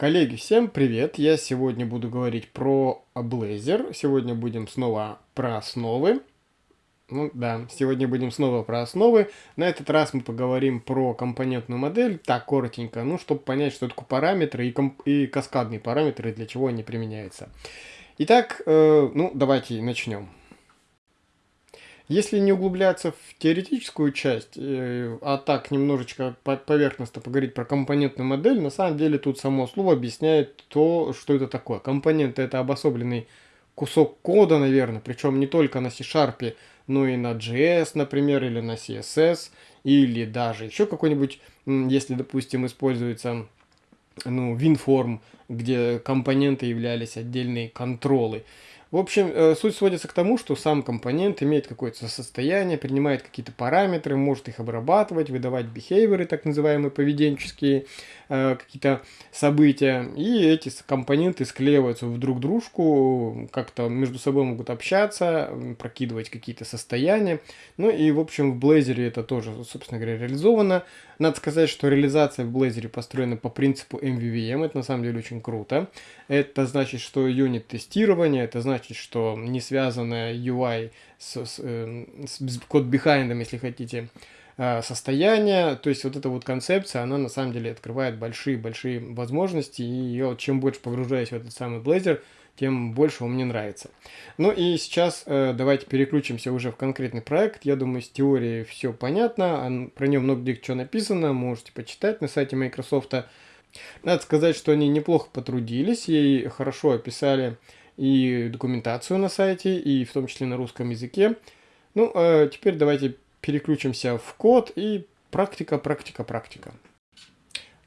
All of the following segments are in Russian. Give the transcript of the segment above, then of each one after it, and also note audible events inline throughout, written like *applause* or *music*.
Коллеги, всем привет! Я сегодня буду говорить про Blazor. Сегодня будем снова про основы. Ну да, сегодня будем снова про основы. На этот раз мы поговорим про компонентную модель, так коротенько, ну, чтобы понять, что такое параметры и, и каскадные параметры, для чего они применяются. Итак, э, ну, давайте начнем. Если не углубляться в теоретическую часть, э, а так немножечко поверхностно поговорить про компонентную модель, на самом деле тут само слово объясняет то, что это такое. Компонент это обособленный кусок кода, наверное, причем не только на C-Sharp, но и на JS, например, или на CSS, или даже еще какой-нибудь, если, допустим, используется ну, WinForm, где компоненты являлись отдельные контролы. В общем, э, суть сводится к тому, что сам компонент имеет какое-то состояние, принимает какие-то параметры, может их обрабатывать, выдавать behavior, так называемые поведенческие э, какие-то события. И эти компоненты склеиваются в друг дружку, как-то между собой могут общаться, прокидывать какие-то состояния. Ну и, в общем, в Blazor это тоже, собственно говоря, реализовано. Надо сказать, что реализация в Blazor построена по принципу MVVM, это на самом деле очень круто. Это значит, что юнит тестирования, это значит, что не связанная UI с, с, э, с код behind, если хотите, э, состояние. То есть вот эта вот концепция, она на самом деле открывает большие-большие возможности. И я чем больше погружаюсь в этот самый Blazor, тем больше он мне нравится. Ну и сейчас э, давайте переключимся уже в конкретный проект. Я думаю, с теорией все понятно. Про нее много где что написано, можете почитать на сайте Microsoft. Надо сказать, что они неплохо потрудились и хорошо описали и документацию на сайте, и в том числе на русском языке. Ну, а теперь давайте переключимся в код и практика, практика, практика.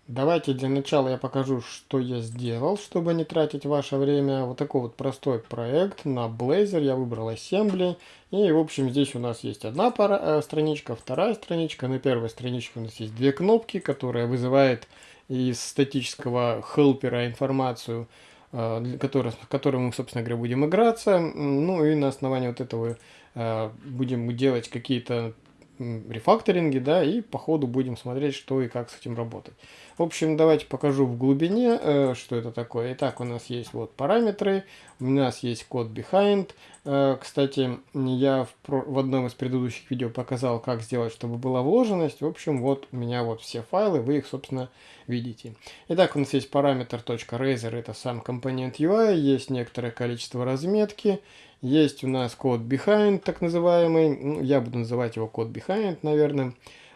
Давайте для начала я покажу, что я сделал, чтобы не тратить ваше время. Вот такой вот простой проект на Blazor. Я выбрал Assembly. И, в общем, здесь у нас есть одна пара, э, страничка, вторая страничка. На первой страничке у нас есть две кнопки, которые вызывают из статического хелпера информацию, э, который, которым мы, собственно говоря, будем играться. Ну и на основании вот этого э, будем делать какие-то рефакторинги, да, и по ходу будем смотреть, что и как с этим работать. В общем, давайте покажу в глубине, э, что это такое. Итак, у нас есть вот параметры, у нас есть код behind. Э, кстати, я в, в одном из предыдущих видео показал, как сделать, чтобы была вложенность. В общем, вот у меня вот все файлы, вы их, собственно, видите. Итак, у нас есть параметр .razor, это сам компонент UI, есть некоторое количество разметки, есть у нас код behind, так называемый, ну, я буду называть его код behind, наверное.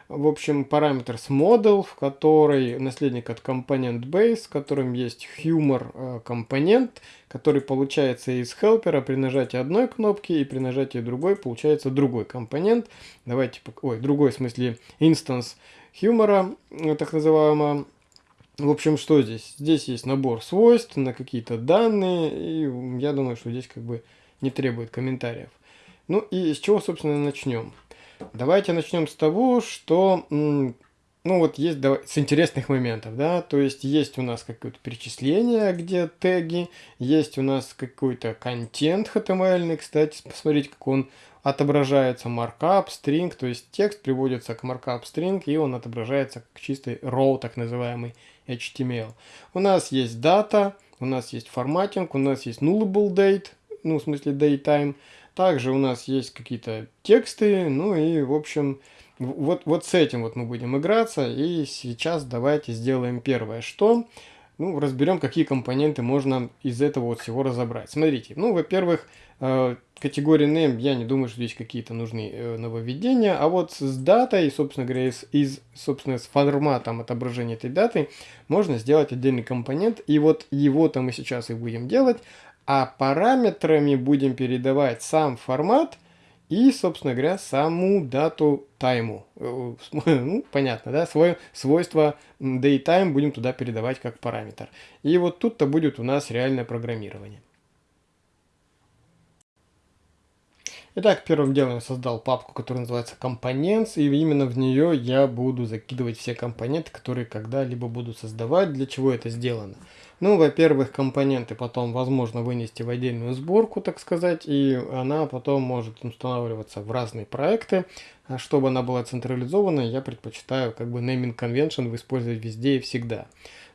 В общем, параметр с model, в который наследник от компонент base, в котором есть humor э, компонент, который получается из helper при нажатии одной кнопки и при нажатии другой получается другой компонент. Давайте, ой, другой в смысле instance humor, э, так называемого. В общем, что здесь? Здесь есть набор свойств на какие-то данные, и я думаю, что здесь как бы не требует комментариев. Ну и с чего, собственно, начнем? Давайте начнем с того, что, ну вот есть с интересных моментов, да, то есть есть у нас какое-то перечисление, где теги, есть у нас какой-то контент HTML, кстати, посмотрите, как он отображается markup, string, то есть текст приводится к markup string, и он отображается как чистый raw, так называемый HTML. У нас есть дата, у нас есть форматинг, у нас есть nullable date, ну, в смысле daytime, также у нас есть какие-то тексты, ну и, в общем, вот, вот с этим вот мы будем играться. И сейчас давайте сделаем первое, что... Ну, разберем, какие компоненты можно из этого вот всего разобрать. Смотрите, ну, во-первых, э, категории name, я не думаю, что здесь какие-то нужны э, нововведения, а вот с датой, собственно говоря, из, из, собственно, с форматом отображения этой даты можно сделать отдельный компонент, и вот его-то мы сейчас и будем делать, а параметрами будем передавать сам формат и, собственно говоря, саму дату тайму. Э, *laughs* ну, понятно, да? Свое свойство daytime будем туда передавать как параметр. И вот тут-то будет у нас реальное программирование. Итак, первым делом я создал папку, которая называется Components, и именно в нее я буду закидывать все компоненты, которые когда-либо буду создавать. Для чего это сделано? Ну, во-первых, компоненты потом возможно вынести в отдельную сборку, так сказать, и она потом может устанавливаться в разные проекты. А чтобы она была централизованной, я предпочитаю как бы naming convention использовать везде и всегда.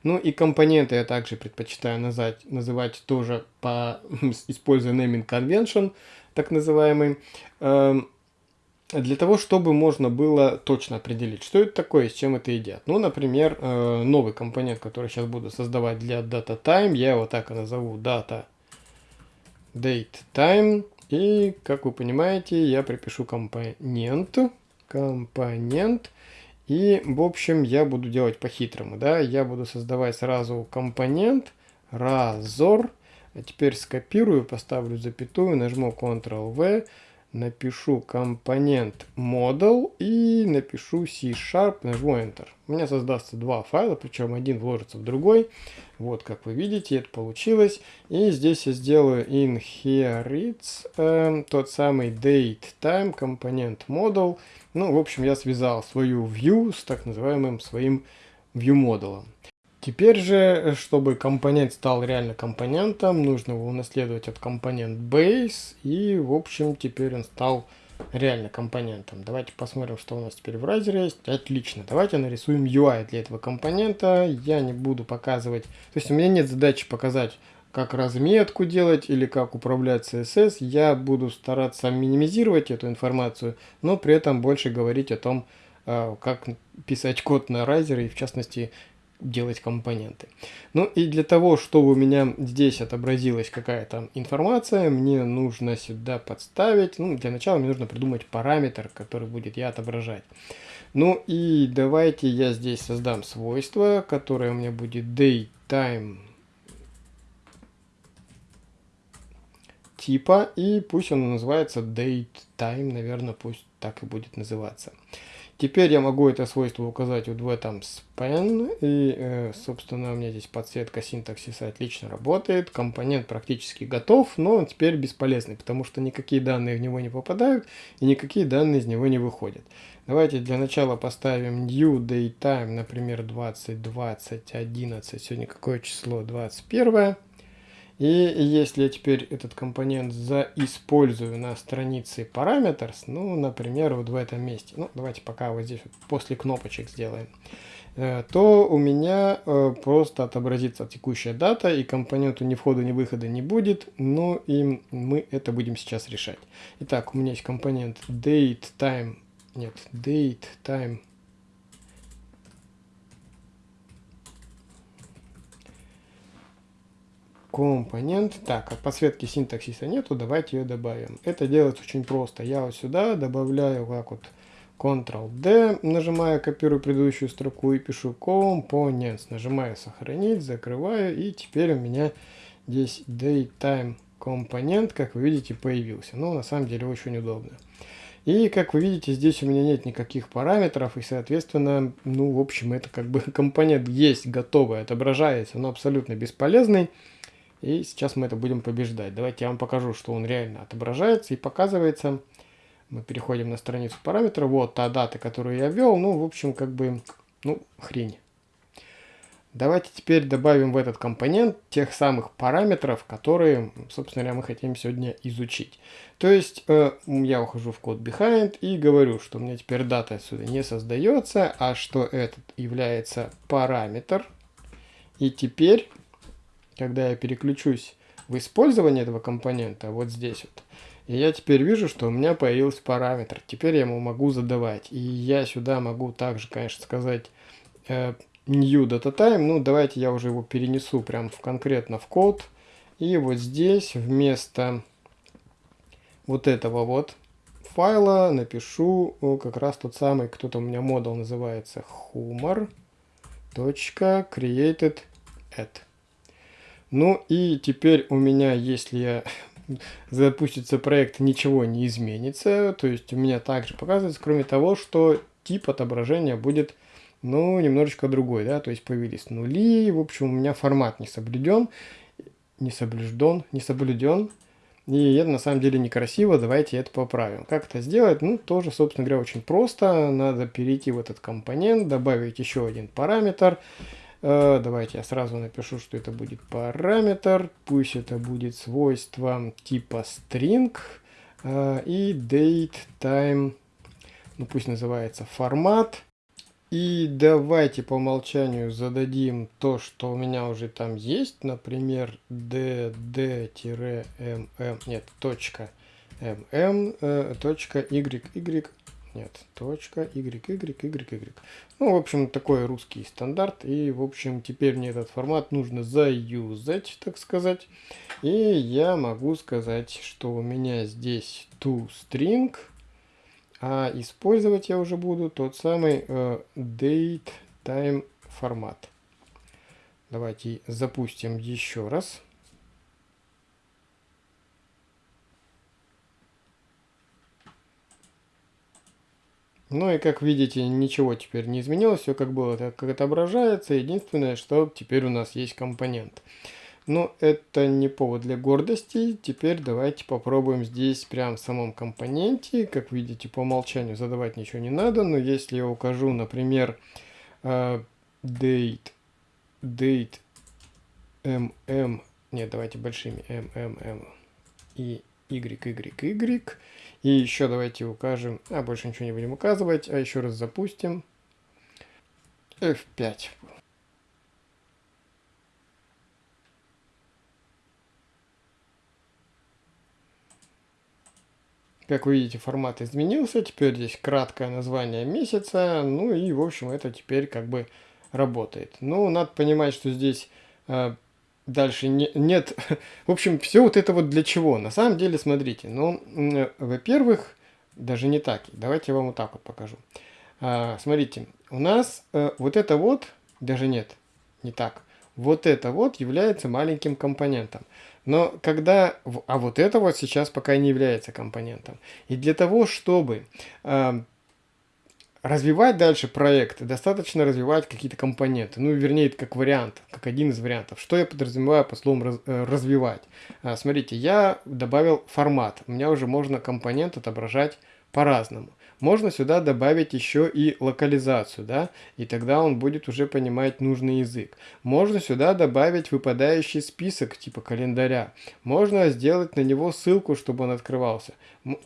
Ну и компоненты я также предпочитаю назвать, называть тоже по *laughs* используя naming convention, так называемый, э, для того, чтобы можно было точно определить, что это такое с чем это едят. Ну, например, э, новый компонент, который сейчас буду создавать для data time, я его так и назову data date time. И, как вы понимаете, я припишу компонент, компонент, и, в общем, я буду делать по-хитрому, да, я буду создавать сразу компонент, разор, а теперь скопирую, поставлю запятую, нажму Ctrl-V, напишу компонент model и напишу C-Sharp, нажму Enter. У меня создастся два файла, причем один вложится в другой. Вот, как вы видите, это получилось. И здесь я сделаю inherits, э, тот самый date time компонент model. Ну, в общем, я связал свою view с так называемым своим view модулом. Теперь же, чтобы компонент стал реально компонентом, нужно его унаследовать от компонент base, и, в общем, теперь он стал реально компонентом. Давайте посмотрим, что у нас теперь в разере есть. Отлично. Давайте нарисуем UI для этого компонента. Я не буду показывать... То есть у меня нет задачи показать, как разметку делать или как управлять CSS. Я буду стараться минимизировать эту информацию, но при этом больше говорить о том, а, как писать код на райзере и в частности делать компоненты. Ну и для того, чтобы у меня здесь отобразилась какая-то информация, мне нужно сюда подставить, ну для начала мне нужно придумать параметр, который будет я отображать. Ну и давайте я здесь создам свойство, которое у меня будет datetime типа, и пусть оно называется datetime, наверное, пусть так и будет называться. Теперь я могу это свойство указать вот в этом span. И, э, собственно, у меня здесь подсветка синтаксиса отлично работает. Компонент практически готов, но он теперь бесполезный, потому что никакие данные в него не попадают и никакие данные из него не выходят. Давайте для начала поставим new daytime, например, 20, 20, 11. Сегодня какое число? 21. И если я теперь этот компонент заиспользую на странице parameters, ну, например, вот в этом месте, ну, давайте пока вот здесь вот после кнопочек сделаем, э, то у меня э, просто отобразится текущая дата, и компоненту ни входа, ни выхода не будет, но и мы это будем сейчас решать. Итак, у меня есть компонент date time, нет, date time компонент. Так, от подсветки синтаксиса нету, давайте ее добавим. Это делается очень просто. Я вот сюда добавляю как вот Ctrl-D, нажимаю, копирую предыдущую строку и пишу Components. Нажимаю сохранить, закрываю, и теперь у меня здесь datetime компонент, как вы видите, появился. Ну, на самом деле очень удобно. И, как вы видите, здесь у меня нет никаких параметров, и, соответственно, ну, в общем, это как бы *laughs* компонент есть готовый, отображается, но абсолютно бесполезный. И сейчас мы это будем побеждать. Давайте я вам покажу, что он реально отображается и показывается. Мы переходим на страницу параметров. Вот та дата, которую я ввел. Ну, в общем, как бы, ну, хрень. Давайте теперь добавим в этот компонент тех самых параметров, которые, собственно говоря, мы хотим сегодня изучить. То есть э, я ухожу в код behind и говорю, что у меня теперь дата отсюда не создается, а что этот является параметр. И теперь когда я переключусь в использование этого компонента, вот здесь вот, и я теперь вижу, что у меня появился параметр. Теперь я ему могу задавать. И я сюда могу также, конечно, сказать э, new data time. Ну, давайте я уже его перенесу прям в, конкретно в код. И вот здесь вместо вот этого вот файла напишу как раз тот самый, кто-то у меня модул называется humor. Ну и теперь у меня, если я *laughs* запустится проект, ничего не изменится. То есть у меня также показывается, кроме того, что тип отображения будет, ну, немножечко другой, да, то есть появились нули, в общем, у меня формат не соблюден, не соблюден, не соблюден, и это на самом деле некрасиво, давайте это поправим. Как это сделать? Ну, тоже, собственно говоря, очень просто, надо перейти в этот компонент, добавить еще один параметр, давайте я сразу напишу, что это будет параметр. Пусть это будет свойство типа string. Э, и date time. Ну пусть называется формат. И давайте по умолчанию зададим то, что у меня уже там есть, например, dd-mm, нет, точка mm, э, точка yy, нет, точка y, y, y, y. Ну, в общем, такой русский стандарт. И, в общем, теперь мне этот формат нужно заюзать, так сказать. И я могу сказать, что у меня здесь toString, а использовать я уже буду тот самый э, datetime формат. Давайте запустим еще раз. Ну и как видите, ничего теперь не изменилось, все как было, так как отображается. Единственное, что теперь у нас есть компонент. Но это не повод для гордости. Теперь давайте попробуем здесь прям в самом компоненте. Как видите, по умолчанию задавать ничего не надо. Но если я укажу, например, uh, date, date, mm, нет, давайте большими, mmm и y, y, y. И еще давайте укажем, а больше ничего не будем указывать, а еще раз запустим. F5. Как вы видите, формат изменился. Теперь здесь краткое название месяца. Ну и, в общем, это теперь как бы работает. Ну, надо понимать, что здесь э, дальше не, нет... *laughs* В общем, все вот это вот для чего? На самом деле, смотрите. Ну, э, во-первых, даже не так. Давайте я вам вот так вот покажу. Э, смотрите, у нас э, вот это вот... Даже нет, не так. Вот это вот является маленьким компонентом. Но когда... А вот это вот сейчас пока не является компонентом. И для того, чтобы э, развивать дальше проект, достаточно развивать какие-то компоненты. Ну, вернее, как вариант, как один из вариантов. Что я подразумеваю по словам раз, э, развивать? А, смотрите, я добавил формат. У меня уже можно компонент отображать по-разному. Можно сюда добавить еще и локализацию, да, и тогда он будет уже понимать нужный язык. Можно сюда добавить выпадающий список типа календаря. Можно сделать на него ссылку, чтобы он открывался.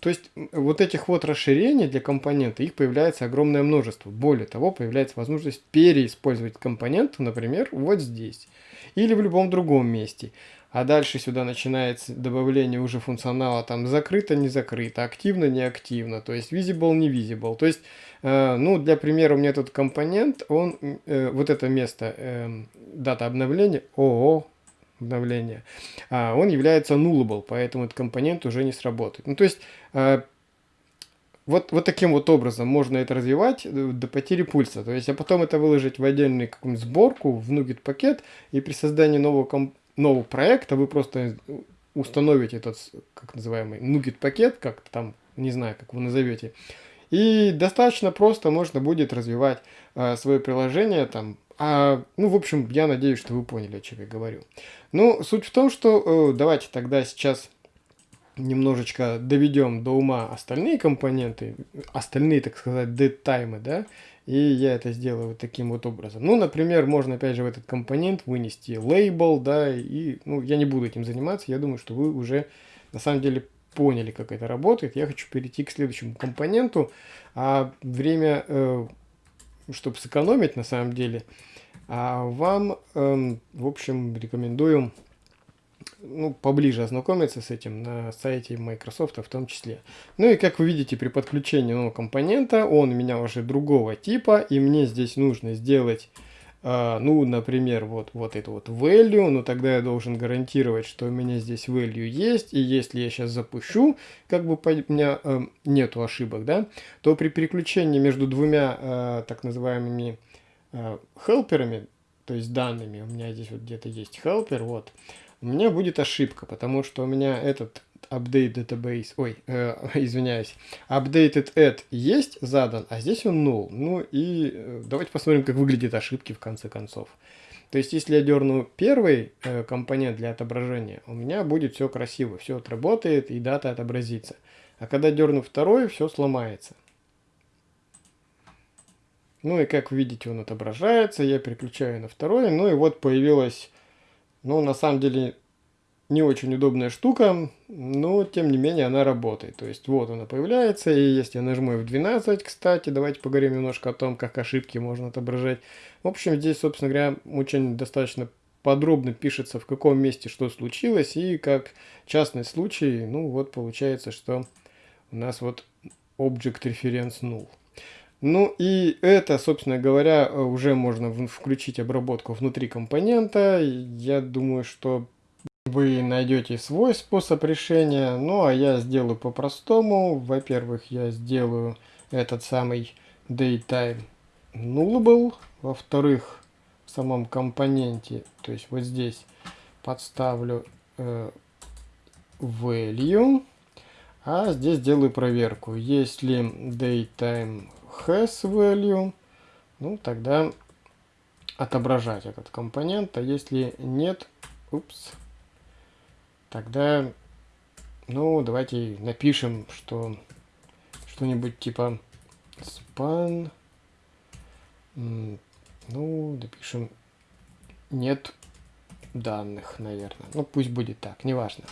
То есть вот этих вот расширений для компонента, их появляется огромное множество. Более того, появляется возможность переиспользовать компонент, например, вот здесь или в любом другом месте. А дальше сюда начинается добавление уже функционала там закрыто, не закрыто, активно, не активно, то есть visible, не visible. То есть, э, ну, для примера у меня тут компонент, он, э, вот это место, э, дата обновления, ООО, обновления, а он является nullable, поэтому этот компонент уже не сработает. Ну, то есть, э, вот, вот таким вот образом можно это развивать э, до потери пульса. То есть, а потом это выложить в отдельную какую-нибудь сборку, в NuGet пакет, и при создании нового компонента нового проекта вы просто установите этот, как называемый, NuGet пакет, как там, не знаю, как вы назовете, и достаточно просто можно будет развивать э, свое приложение там. А, ну, в общем, я надеюсь, что вы поняли, о чем я говорю. Ну, суть в том, что э, давайте тогда сейчас немножечко доведем до ума остальные компоненты, остальные, так сказать, time, да, и я это сделаю вот таким вот образом. Ну, например, можно опять же в этот компонент вынести лейбл, да, и, ну, я не буду этим заниматься, я думаю, что вы уже на самом деле поняли, как это работает. Я хочу перейти к следующему компоненту, а время, э, чтобы сэкономить на самом деле, а вам, э, в общем, рекомендую ну, поближе ознакомиться с этим на сайте Microsoft в том числе. Ну и как вы видите, при подключении нового компонента, он у меня уже другого типа, и мне здесь нужно сделать, э, ну, например, вот, вот это вот value, но тогда я должен гарантировать, что у меня здесь value есть, и если я сейчас запущу, как бы у меня э, нету ошибок, да, то при переключении между двумя э, так называемыми э, хелперами, то есть данными, у меня здесь вот где-то есть helper, вот, у меня будет ошибка, потому что у меня этот update database, ой, э, *laughs* извиняюсь, updated add есть задан, а здесь он null. Ну и э, давайте посмотрим, как выглядят ошибки в конце концов. То есть, если я дерну первый э, компонент для отображения, у меня будет все красиво, все отработает и дата отобразится. А когда дерну второй, все сломается. Ну и как видите, он отображается, я переключаю на второй, ну и вот появилась ну, на самом деле, не очень удобная штука, но тем не менее она работает. То есть вот она появляется, и если я нажму F12, кстати, давайте поговорим немножко о том, как ошибки можно отображать. В общем, здесь, собственно говоря, очень достаточно подробно пишется, в каком месте что случилось, и как частный случай, ну вот получается, что у нас вот Object Reference Null. Ну и это, собственно говоря, уже можно включить обработку внутри компонента. Я думаю, что вы найдете свой способ решения. Ну а я сделаю по-простому. Во-первых, я сделаю этот самый datetime nullable. Во-вторых, в самом компоненте, то есть вот здесь подставлю э, value. А здесь делаю проверку. Если datetime has value, ну тогда отображать этот компонент. А если нет, упс, тогда, ну, давайте напишем, что что-нибудь типа span, ну, допишем нет данных, наверное. Ну, пусть будет так, неважно.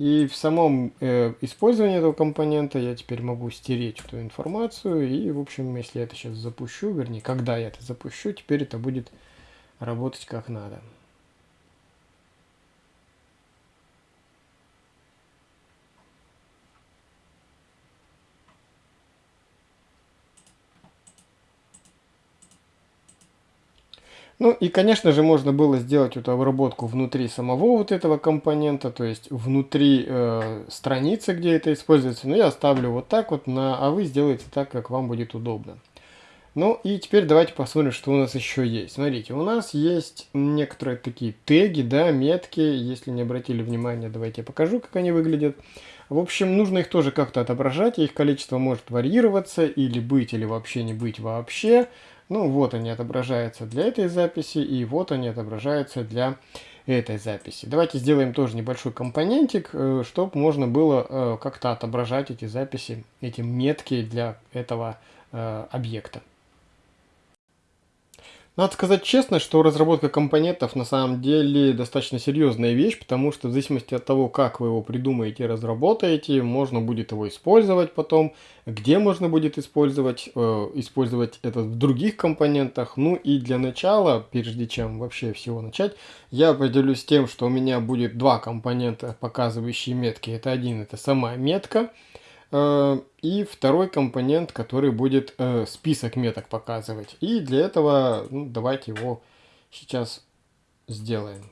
И в самом э, использовании этого компонента я теперь могу стереть эту информацию. И, в общем, если я это сейчас запущу, вернее, когда я это запущу, теперь это будет работать как надо. Ну и, конечно же, можно было сделать эту обработку внутри самого вот этого компонента, то есть внутри э, страницы, где это используется. Но я оставлю вот так вот, на, а вы сделаете так, как вам будет удобно. Ну и теперь давайте посмотрим, что у нас еще есть. Смотрите, у нас есть некоторые такие теги, да, метки. Если не обратили внимания, давайте я покажу, как они выглядят. В общем, нужно их тоже как-то отображать. Их количество может варьироваться, или быть, или вообще не быть вообще. Ну, вот они отображаются для этой записи, и вот они отображаются для этой записи. Давайте сделаем тоже небольшой компонентик, э, чтобы можно было э, как-то отображать эти записи, эти метки для этого э, объекта. Надо сказать честно, что разработка компонентов на самом деле достаточно серьезная вещь, потому что в зависимости от того, как вы его придумаете и разработаете, можно будет его использовать потом, где можно будет использовать, э, использовать это в других компонентах. Ну и для начала, прежде чем вообще всего начать, я поделюсь тем, что у меня будет два компонента, показывающие метки. Это один, это сама метка, и второй компонент, который будет э, список меток показывать. И для этого ну, давайте его сейчас сделаем.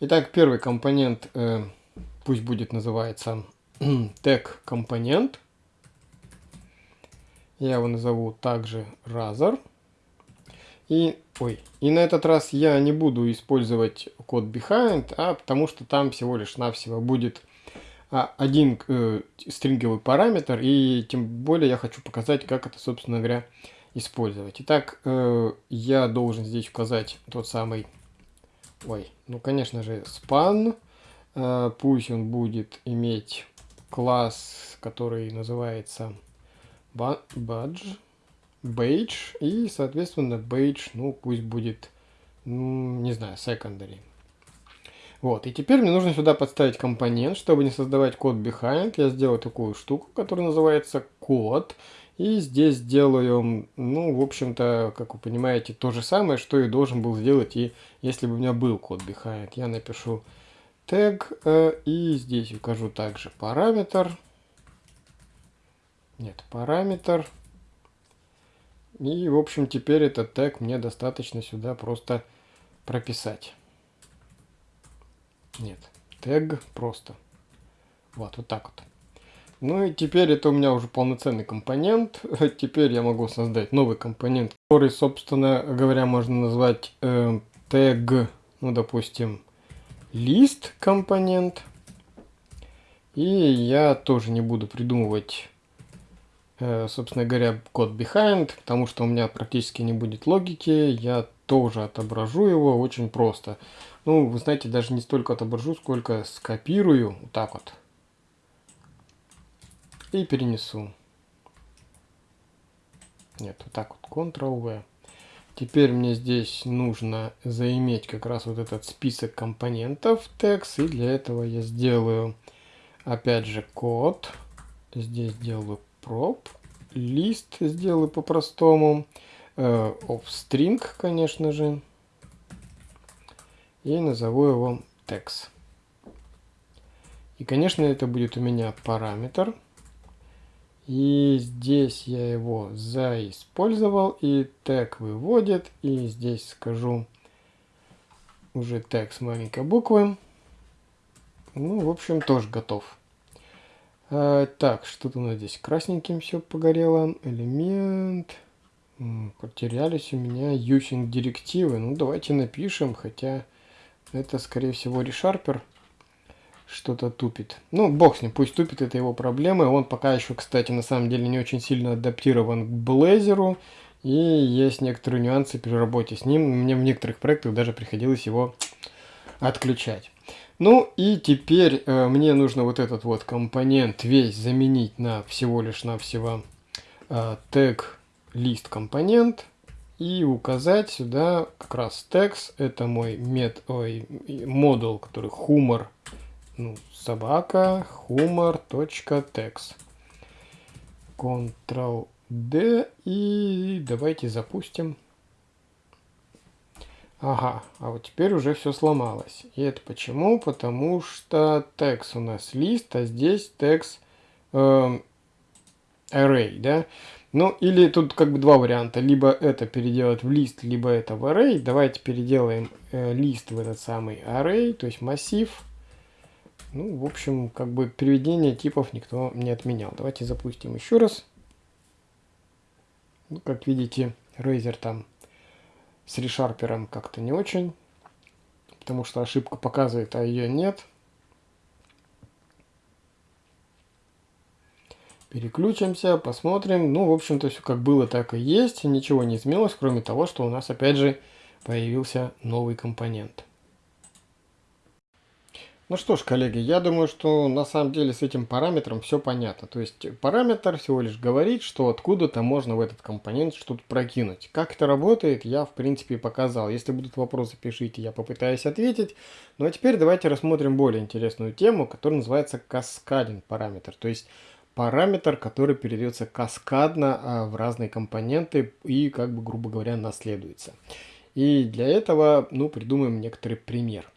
Итак, первый компонент э, пусть будет называется *clears throat* тег компонент. Я его назову также Razor. И, ой, и на этот раз я не буду использовать код behind, а потому что там всего лишь навсего будет один э, стринговый параметр, и тем более я хочу показать, как это, собственно говоря, использовать. Итак, э, я должен здесь указать тот самый, ой, ну, конечно же, span, э, пусть он будет иметь класс, который называется badge, badge, и, соответственно, badge, ну, пусть будет, ну, не знаю, secondary. Вот, и теперь мне нужно сюда подставить компонент, чтобы не создавать код behind. Я сделаю такую штуку, которая называется код. И здесь сделаю, ну, в общем-то, как вы понимаете, то же самое, что и должен был сделать, и если бы у меня был код behind. Я напишу тег, э, и здесь укажу также параметр. Нет, параметр. И, в общем, теперь этот тег мне достаточно сюда просто прописать. Нет, тег просто. Вот, вот так вот. Ну и теперь это у меня уже полноценный компонент. *laughs* Теперь я могу создать новый компонент, который, собственно говоря, можно назвать э, тег, ну, допустим, лист компонент. И я тоже не буду придумывать, э, собственно говоря, код behind, потому что у меня практически не будет логики. Я тоже отображу его очень просто. Ну, вы знаете, даже не столько отображу, сколько скопирую, вот так вот. И перенесу. Нет, вот так вот, Ctrl-V. Теперь мне здесь нужно заиметь как раз вот этот список компонентов text. И для этого я сделаю, опять же, код. Здесь сделаю prop. Лист сделаю по-простому. Э, string, конечно же. И назову его text. И, конечно, это будет у меня параметр. И здесь я его заиспользовал, и тег выводит, и здесь скажу уже тег с маленькой буквы. Ну, в общем, тоже готов. А, так, что-то у нас здесь красненьким все погорело. Элемент. Потерялись у меня using директивы. Ну, давайте напишем, хотя это, скорее всего, решарпер что-то тупит. Ну, бог с ним, пусть тупит, это его проблемы. Он пока еще, кстати, на самом деле не очень сильно адаптирован к Blazor. И есть некоторые нюансы при работе с ним. Мне в некоторых проектах даже приходилось его отключать. Ну и теперь э, мне нужно вот этот вот компонент весь заменить на всего лишь навсего э, тег лист компонент и указать сюда как раз text это мой мет, ой, модул, который humor ну, собака humor.text. Ctrl-D и давайте запустим. Ага, а вот теперь уже все сломалось. И это почему? Потому что текст у нас лист, а здесь текст э, array, да? Ну, или тут как бы два варианта. Либо это переделать в лист, либо это в array. Давайте переделаем э, лист в этот самый array, то есть массив. Ну, в общем, как бы переведение типов никто не отменял. Давайте запустим еще раз. Ну, как видите, Razer там с решарпером как-то не очень, потому что ошибка показывает, а ее нет. Переключимся, посмотрим. Ну, в общем-то, все как было, так и есть. Ничего не изменилось, кроме того, что у нас опять же появился новый компонент. Ну что ж, коллеги, я думаю, что на самом деле с этим параметром все понятно. То есть параметр всего лишь говорит, что откуда-то можно в этот компонент что-то прокинуть. Как это работает, я в принципе показал. Если будут вопросы, пишите, я попытаюсь ответить. Ну а теперь давайте рассмотрим более интересную тему, которая называется каскадинг параметр. То есть параметр, который передается каскадно а, в разные компоненты и, как бы, грубо говоря, наследуется. И для этого, ну, придумаем некоторый пример.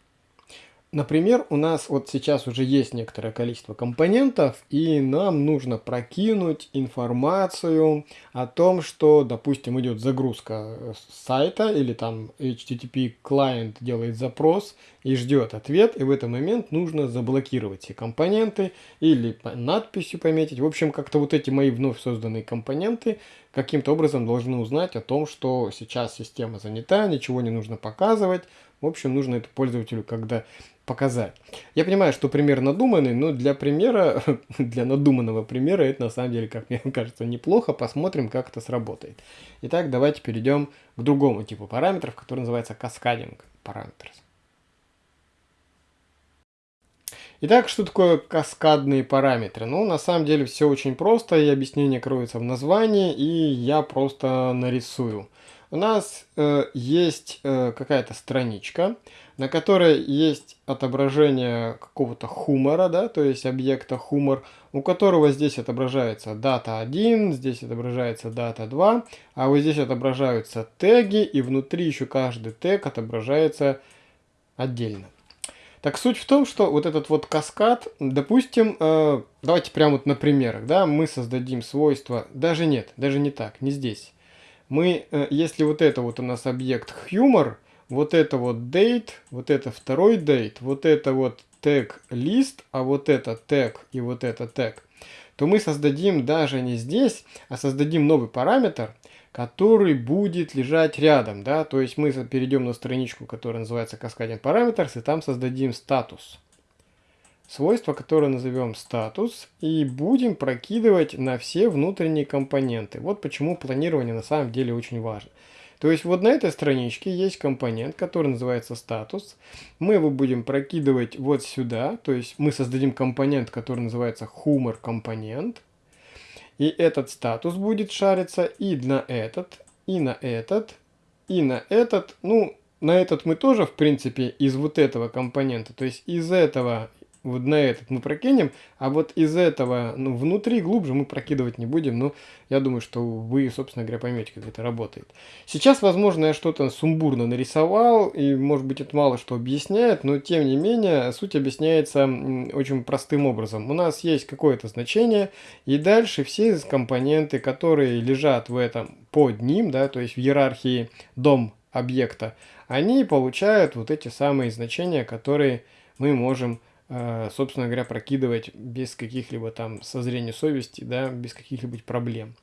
Например, у нас вот сейчас уже есть некоторое количество компонентов, и нам нужно прокинуть информацию о том, что, допустим, идет загрузка э, сайта, или там HTTP клиент делает запрос и ждет ответ, и в этот момент нужно заблокировать все компоненты или надписью пометить. В общем, как-то вот эти мои вновь созданные компоненты каким-то образом должны узнать о том, что сейчас система занята, ничего не нужно показывать. В общем, нужно это пользователю когда показать. Я понимаю, что пример надуманный, но для примера, *laughs* для надуманного примера это на самом деле, как мне *laughs* кажется, неплохо. Посмотрим, как это сработает. Итак, давайте перейдем к другому типу параметров, который называется каскадинг параметр. Итак, что такое каскадные параметры? Ну, на самом деле все очень просто, и объяснение кроется в названии, и я просто нарисую. У нас э, есть э, какая-то страничка, на которой есть отображение какого-то хумора, да, то есть объекта хумор, у которого здесь отображается дата 1, здесь отображается дата 2, а вот здесь отображаются теги, и внутри еще каждый тег отображается отдельно. Так суть в том, что вот этот вот каскад, допустим, э, давайте прямо вот на примерах, да, мы создадим свойство, даже нет, даже не так, не здесь. Мы, э, если вот это вот у нас объект humor, вот это вот date, вот это второй date, вот это вот тег лист, а вот это тег и вот это тег, то мы создадим даже не здесь, а создадим новый параметр, который будет лежать рядом, да, то есть мы перейдем на страничку, которая называется Cascading Parameters, и там создадим статус. Свойство, которое назовем статус, и будем прокидывать на все внутренние компоненты. Вот почему планирование на самом деле очень важно. То есть вот на этой страничке есть компонент, который называется статус. Мы его будем прокидывать вот сюда. То есть мы создадим компонент, который называется humor компонент. И этот статус будет шариться и на этот, и на этот, и на этот. Ну, на этот мы тоже, в принципе, из вот этого компонента, то есть из этого вот на этот мы прокинем, а вот из этого, ну, внутри, глубже мы прокидывать не будем, но я думаю, что вы, собственно говоря, поймете, как это работает. Сейчас, возможно, я что-то сумбурно нарисовал, и, может быть, это мало что объясняет, но, тем не менее, суть объясняется очень простым образом. У нас есть какое-то значение, и дальше все компоненты, которые лежат в этом под ним, да, то есть в иерархии дом объекта, они получают вот эти самые значения, которые мы можем собственно говоря, прокидывать без каких-либо там созрения совести, да, без каких-либо проблем.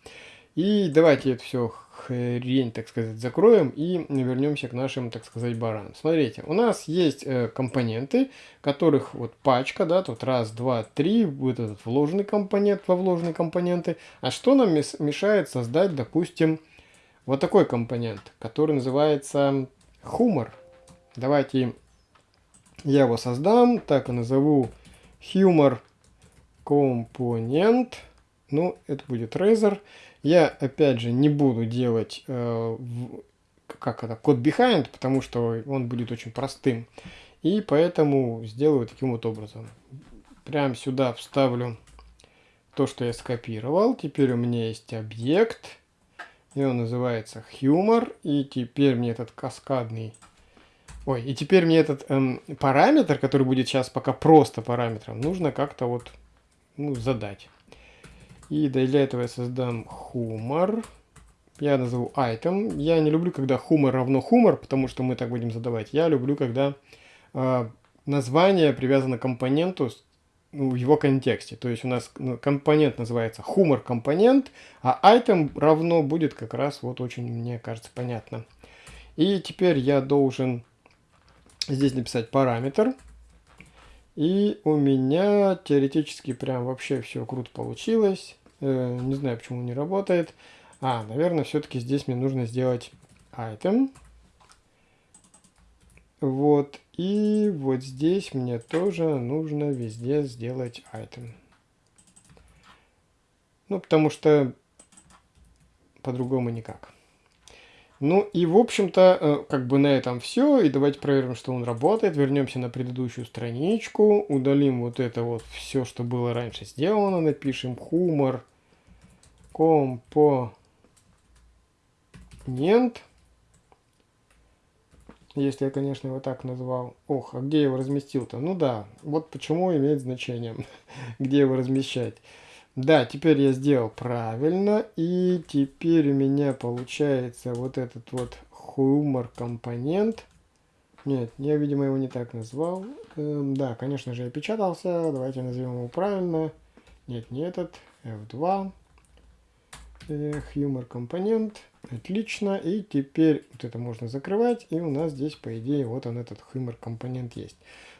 И давайте это все хрень, так сказать, закроем и вернемся к нашим, так сказать, баранам. Смотрите, у нас есть э, компоненты, которых вот пачка, да, тут раз, два, три, вот этот вложенный компонент во вложенные компоненты. А что нам мешает создать, допустим, вот такой компонент, который называется хумор. Давайте я его создам, так и назову Humor Component. Ну, это будет Razer. Я, опять же, не буду делать э, как это, код behind, потому что он будет очень простым. И поэтому сделаю таким вот образом. Прям сюда вставлю то, что я скопировал. Теперь у меня есть объект. И он называется Humor. И теперь мне этот каскадный Ой, и теперь мне этот эм, параметр, который будет сейчас пока просто параметром, нужно как-то вот ну, задать. И для этого я создам humor. Я назову item. Я не люблю, когда humor равно humor, потому что мы так будем задавать. Я люблю, когда э, название привязано к компоненту ну, в его контексте. То есть у нас ну, компонент называется humor компонент, а item равно будет как раз вот очень, мне кажется, понятно. И теперь я должен здесь написать параметр. И у меня теоретически прям вообще все круто получилось. Э, не знаю, почему не работает. А, наверное, все-таки здесь мне нужно сделать item. Вот. И вот здесь мне тоже нужно везде сделать item. Ну, потому что по-другому никак. Ну и в общем-то, э, как бы на этом все. И давайте проверим, что он работает. Вернемся на предыдущую страничку. Удалим вот это вот все, что было раньше сделано. Напишем humor компонент. Если я, конечно, его так назвал. Ох, а где я его разместил-то? Ну да, вот почему имеет значение, *laughs* где его размещать. Да, теперь я сделал правильно. И теперь у меня получается вот этот вот humor компонент. Нет, я, видимо, его не так назвал. Эм, да, конечно же, я печатался. Давайте назовем его правильно. Нет, не этот. F2. Э, humor компонент. Отлично. И теперь вот это можно закрывать. И у нас здесь, по идее, вот он этот humor компонент есть.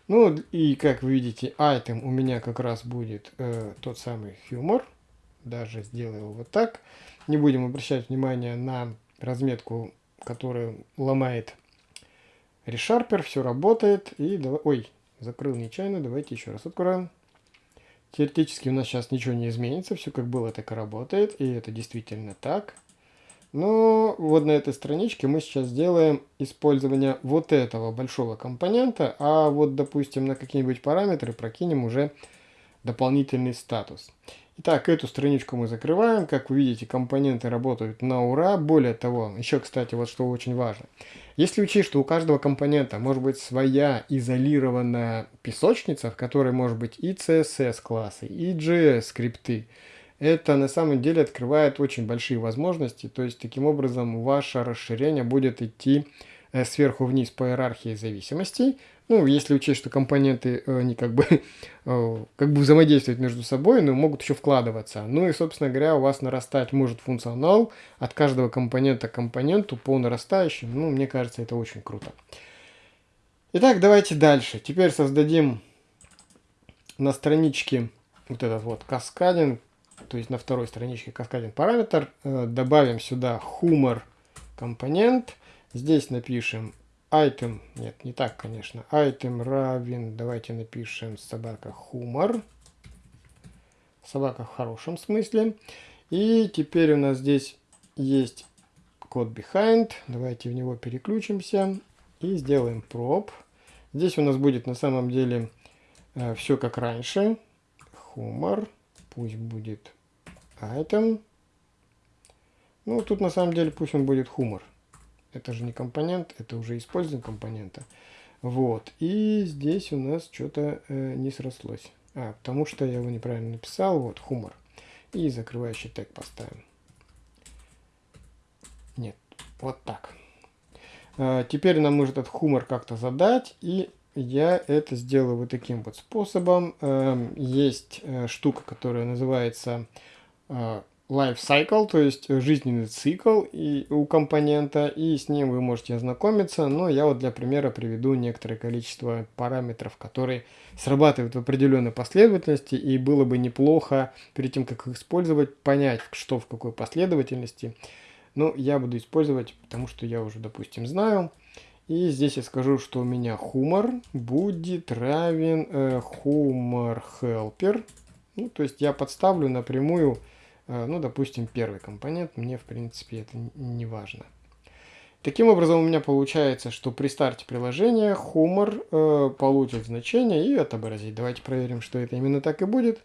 Ну и как вы видите, item у меня как раз будет э, тот самый humor. Даже сделаю его вот так. Не будем обращать внимание на разметку, которая ломает ReSharper. Все работает. И давай... Ой, закрыл нечаянно. Давайте еще раз откроем. Теоретически у нас сейчас ничего не изменится. Все как было, так и работает. И это действительно так. Но вот на этой страничке мы сейчас сделаем использование вот этого большого компонента, а вот, допустим, на какие-нибудь параметры прокинем уже дополнительный статус. Итак, эту страничку мы закрываем. Как вы видите, компоненты работают на ура. Более того, еще, кстати, вот что очень важно. Если учесть, что у каждого компонента может быть своя изолированная песочница, в которой может быть и CSS классы, и JS скрипты, это на самом деле открывает очень большие возможности. То есть таким образом ваше расширение будет идти э, сверху вниз по иерархии зависимостей. Ну, если учесть, что компоненты э, не как бы, *laughs* э, как бы взаимодействуют между собой, но могут еще вкладываться. Ну и, собственно говоря, у вас нарастать может функционал от каждого компонента к компоненту по нарастающим. Ну, мне кажется, это очень круто. Итак, давайте дальше. Теперь создадим на страничке вот этот вот каскадинг то есть на второй страничке каскадин параметр, э, добавим сюда humor компонент, здесь напишем item, нет, не так, конечно, item равен, давайте напишем собака humor, собака в хорошем смысле, и теперь у нас здесь есть код behind. Давайте в него переключимся и сделаем prop. Здесь у нас будет на самом деле э, все как раньше. Humor. Пусть будет item. Ну, тут на самом деле пусть он будет humor. Это же не компонент, это уже использование компонента. Вот. И здесь у нас что-то э, не срослось. А, потому что я его неправильно написал. Вот, humor. И закрывающий тег поставим. Нет, вот так. А, теперь нам нужно этот humor как-то задать. И я это сделаю вот таким вот способом. А, есть э, штука, которая называется э, life cycle, то есть жизненный цикл и, у компонента, и с ним вы можете ознакомиться, но я вот для примера приведу некоторое количество параметров, которые срабатывают в определенной последовательности, и было бы неплохо перед тем, как их использовать, понять, что в какой последовательности. Но я буду использовать, потому что я уже, допустим, знаю. И здесь я скажу, что у меня хумор будет равен э, humor helper. Ну, то есть я подставлю напрямую Э, ну, допустим, первый компонент, мне, в принципе, это не важно. Таким образом, у меня получается, что при старте приложения Humor э, получит значение и отобразит. Давайте проверим, что это именно так и будет.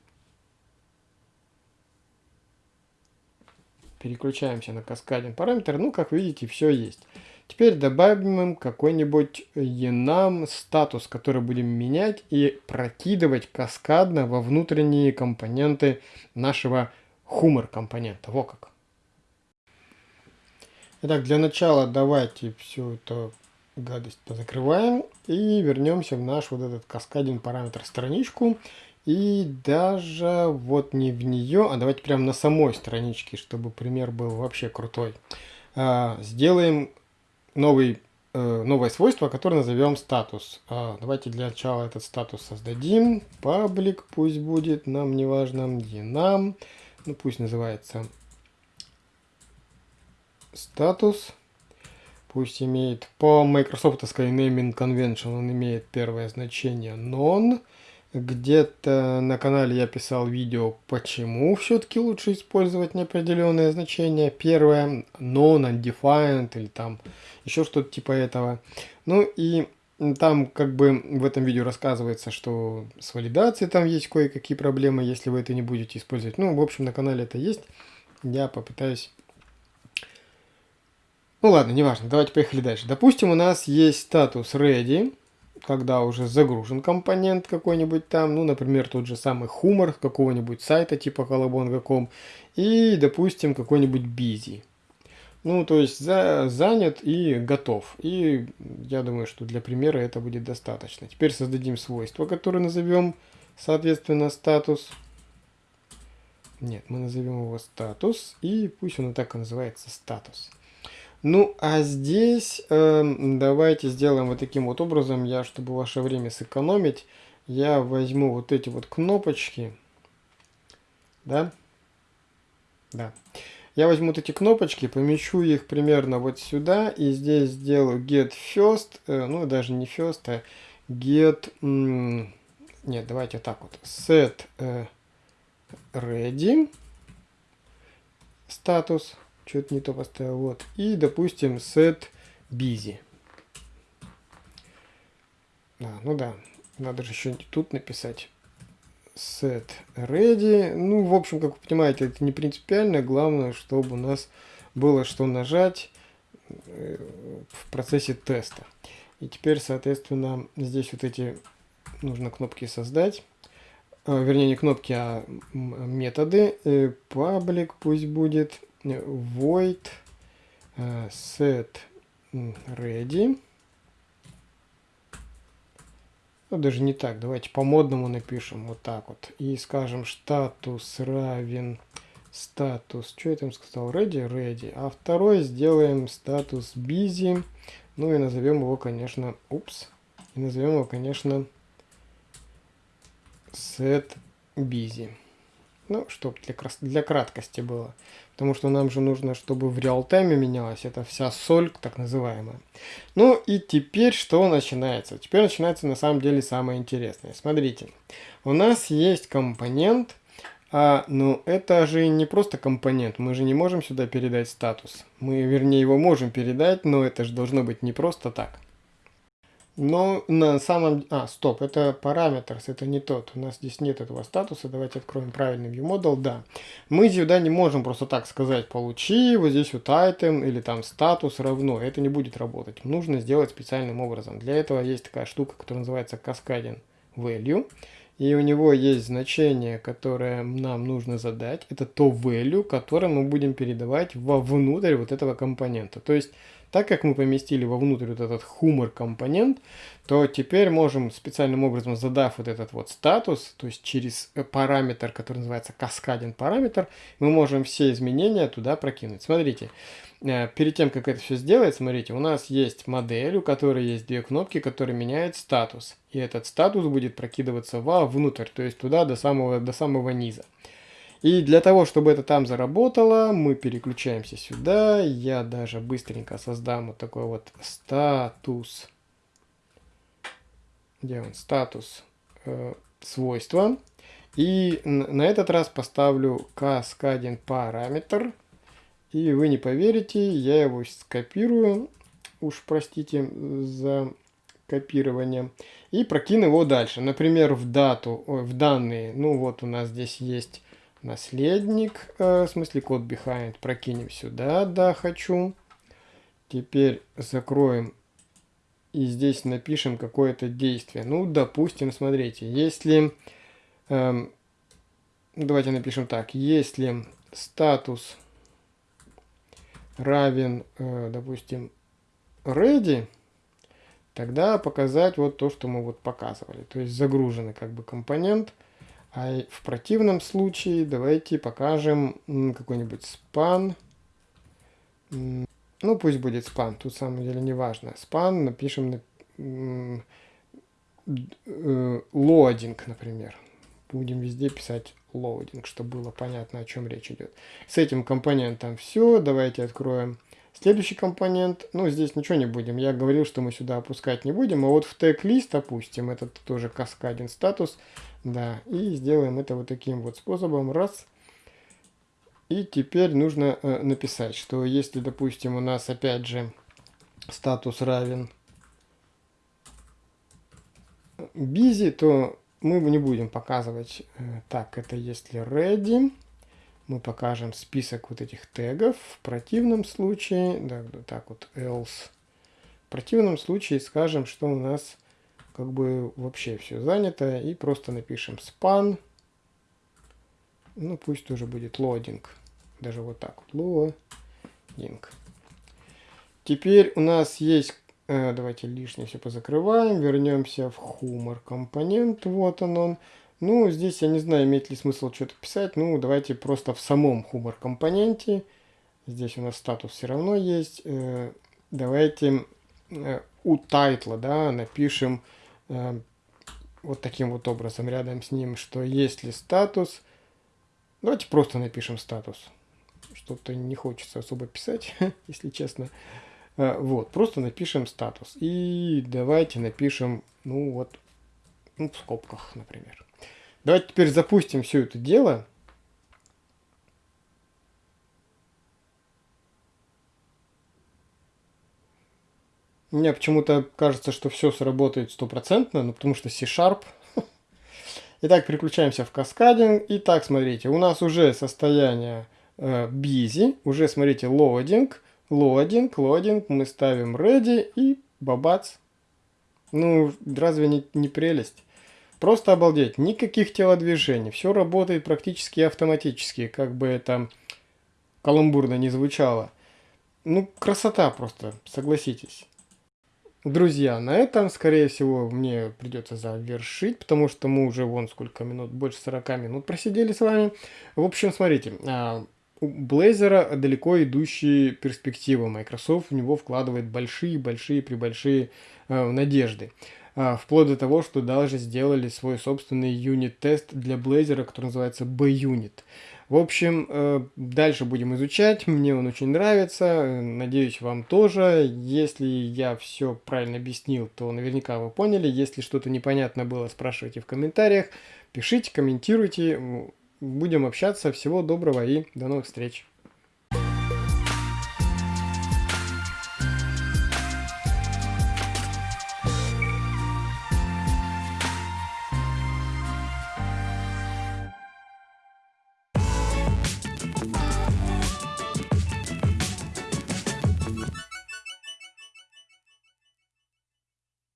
Переключаемся на каскадин параметр. Ну, как видите, все есть. Теперь добавим им какой-нибудь enum статус, который будем менять и прокидывать каскадно во внутренние компоненты нашего хумор компонента. Во как. Итак, для начала давайте всю эту гадость позакрываем и вернемся в наш вот этот каскадин параметр страничку. И даже вот не в нее, а давайте прямо на самой страничке, чтобы пример был вообще крутой. А, сделаем новый, э, новое свойство, которое назовем статус. А, давайте для начала этот статус создадим. Паблик пусть будет, нам не важно, нам ну пусть называется статус. Пусть имеет по Microsoft Naming Convention он имеет первое значение non. Где-то на канале я писал видео, почему все-таки лучше использовать неопределенное значение. Первое non, undefined или там еще что-то типа этого. Ну и там как бы в этом видео рассказывается, что с валидацией там есть кое-какие проблемы, если вы это не будете использовать. Ну, в общем, на канале это есть. Я попытаюсь... Ну ладно, неважно, давайте поехали дальше. Допустим, у нас есть статус ready, когда уже загружен компонент какой-нибудь там, ну, например, тот же самый хумор какого-нибудь сайта типа colabon.com и, допустим, какой-нибудь busy. Ну, то есть за, занят и готов. И я думаю, что для примера это будет достаточно. Теперь создадим свойство, которое назовем, соответственно, статус. Нет, мы назовем его статус, и пусть он и так и называется статус. Ну, а здесь э, давайте сделаем вот таким вот образом. Я, чтобы ваше время сэкономить, я возьму вот эти вот кнопочки. Да? Да. Я возьму вот эти кнопочки, помещу их примерно вот сюда, и здесь сделаю get first, э, ну даже не first, а get, нет, давайте так вот, set э, ready, статус, что-то не то поставил, вот, и, допустим, set busy. А, ну да, надо же еще тут написать set ready. Ну, в общем, как вы понимаете, это не принципиально. Главное, чтобы у нас было что нажать э, в процессе теста. И теперь, соответственно, здесь вот эти нужно кнопки создать. А, вернее, не кнопки, а методы. Э, public пусть будет void set ready. Ну, даже не так. Давайте по-модному напишем вот так вот. И скажем статус равен статус. Что я там сказал? Ready? Ready. А второй сделаем статус busy. Ну и назовем его, конечно, упс. И назовем его, конечно, set busy. Ну, чтобы для, для краткости было. Потому что нам же нужно, чтобы в реал-тайме менялась эта вся соль, так называемая. Ну и теперь что начинается? Теперь начинается на самом деле самое интересное. Смотрите, у нас есть компонент, А, ну, это же не просто компонент, мы же не можем сюда передать статус. Мы, вернее, его можем передать, но это же должно быть не просто так. Но на самом... А, стоп, это параметр, это не тот. У нас здесь нет этого статуса. Давайте откроем правильный viewModel. Да. Мы сюда не можем просто так сказать, получи вот здесь вот item или там статус равно. Это не будет работать. Нужно сделать специальным образом. Для этого есть такая штука, которая называется Cascading Value и у него есть значение, которое нам нужно задать. Это то value, которое мы будем передавать вовнутрь вот этого компонента. То есть, так как мы поместили вовнутрь вот этот humor компонент, то теперь можем специальным образом, задав вот этот вот статус, то есть через параметр, который называется каскаден параметр, мы можем все изменения туда прокинуть. Смотрите, Э, перед тем, как это все сделать, смотрите, у нас есть модель, у которой есть две кнопки, которые меняют статус. И этот статус будет прокидываться вовнутрь, то есть туда до самого, до самого низа. И для того, чтобы это там заработало, мы переключаемся сюда. Я даже быстренько создам вот такой вот статус. Где он? Статус э, свойства. И на этот раз поставлю каскадин параметр и вы не поверите, я его скопирую, уж простите за копирование, и прокину его дальше. Например, в дату, ой, в данные, ну вот у нас здесь есть наследник, э, в смысле код behind, прокинем сюда, да, хочу. Теперь закроем и здесь напишем какое-то действие. Ну, допустим, смотрите, если, э, давайте напишем так, если статус равен, э, допустим, ready, тогда показать вот то, что мы вот показывали. То есть загруженный как бы компонент. А в противном случае давайте покажем какой-нибудь span. Ну, пусть будет span, тут на самом деле не важно. Span напишем на loading, э, например. Будем везде писать loading, чтобы было понятно, о чем речь идет. С этим компонентом все. Давайте откроем следующий компонент. Ну, здесь ничего не будем. Я говорил, что мы сюда опускать не будем. А вот в тег лист опустим. Это тоже каскадин статус. Да, и сделаем это вот таким вот способом. Раз. И теперь нужно э, написать, что если, допустим, у нас опять же статус равен busy, то мы не будем показывать, э, так, это если ready, мы покажем список вот этих тегов. В противном случае, да, так вот, else. В противном случае скажем, что у нас как бы вообще все занято, и просто напишем span. Ну, пусть тоже будет loading. Даже вот так вот, loading. Теперь у нас есть Э, давайте лишнее все позакрываем. Вернемся в humor компонент. Вот он он. Ну, здесь я не знаю, имеет ли смысл что-то писать. Ну, давайте просто в самом humor компоненте. Здесь у нас статус все равно есть. Э, давайте э, у тайтла, да, напишем вот таким вот образом рядом с ним, что если статус... Давайте просто напишем статус. Что-то не хочется особо писать, *laughs* если честно. Э, вот, просто напишем статус. И давайте напишем, ну вот, ну, в скобках, например. Давайте теперь запустим все это дело. Мне почему-то кажется, что все сработает стопроцентно, ну потому что C-Sharp. *laughs* Итак, переключаемся в каскадинг. Итак, смотрите, у нас уже состояние э, busy, уже, смотрите, loading лодинг, лодинг, мы ставим ready и бабац. Ну, разве не, не прелесть? Просто обалдеть, никаких телодвижений, все работает практически автоматически, как бы это каламбурно не звучало. Ну, красота просто, согласитесь. Друзья, на этом, скорее всего, мне придется завершить, потому что мы уже вон сколько минут, больше 40 минут просидели с вами. В общем, смотрите, а, у Blazor далеко идущие перспективы. Microsoft в него вкладывает большие-большие прибольшие э, надежды. Э, вплоть до того, что даже сделали свой собственный юнит-тест для Blazor, который называется B-Unit. В общем, э, дальше будем изучать. Мне он очень нравится. Надеюсь, вам тоже. Если я все правильно объяснил, то наверняка вы поняли. Если что-то непонятно было, спрашивайте в комментариях. Пишите, комментируйте будем общаться. Всего доброго и до новых встреч.